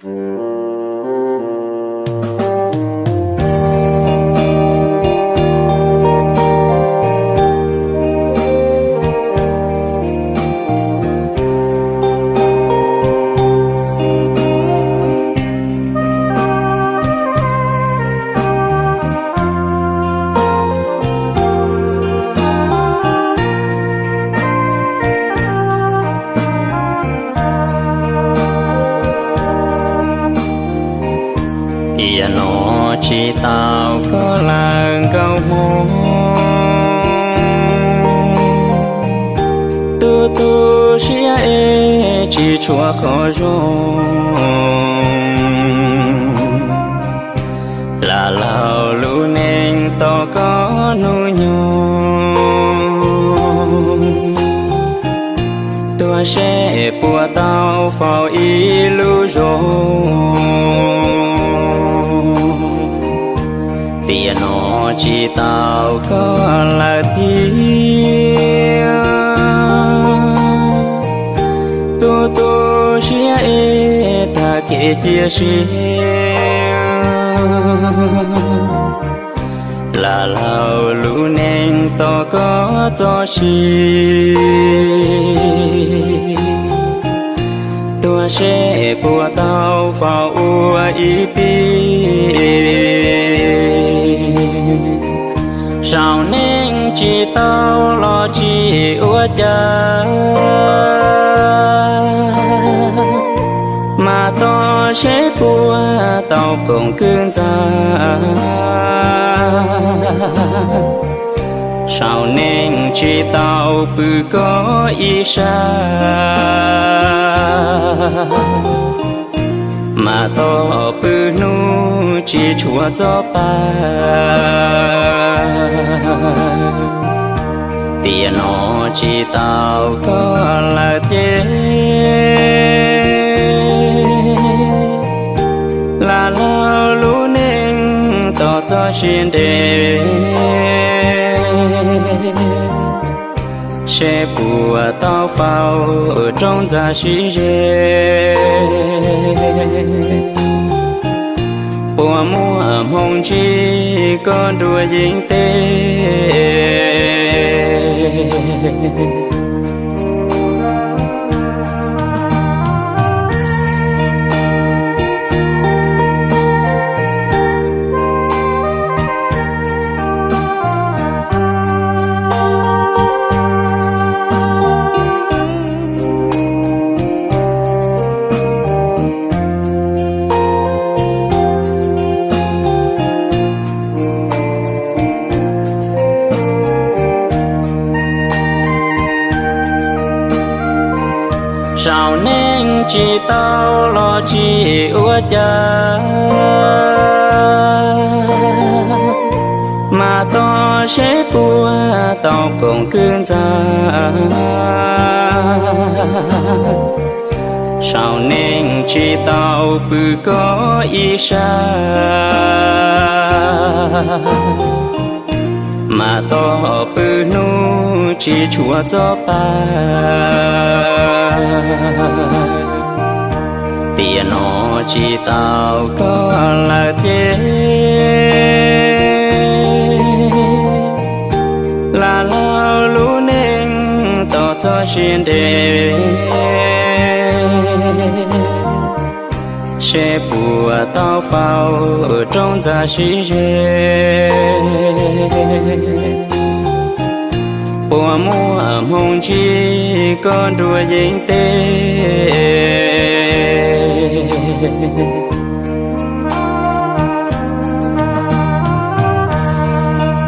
Mm. Tia nó chỉ tao có là câu mô tu tu xia e chỉ chúa khó rong là lao lũ nên to có nụ nhung. Tua sẽ bùa tao phao y lu rong tiền nó chỉ tao có là thiên tu tu chia e ta kể chia chia là lao lũ nên to có cho chi tua sẽ bùa tao vào ua ý sao nên chỉ tao lo chỉ ua cha. Mà to sẽ bùa tao cũng cương ra sao nên chỉ tao bự có ý xa mà to bự nu chỉ chúa gió ba tiền nó chỉ tao có là thế là lao lũ nên tỏ cho xin đề sẽ bùa tao phao ở trong gia sĩ rê mùa mua mong chi con đùa dính tê. Sao nên chỉ tao lo chỉ ua cha. Mà to sẽ tua, tao cũng cơn ra. Sao nên chỉ tao cứ có ý xa. Mà to bư nu chỉ chúa cho ba tiền nó chỉ tao có là thế là lao lũ nên tỏ cho xin đề sẽ bùa tao phao ở trong gia sĩ rê con rùa dính tê.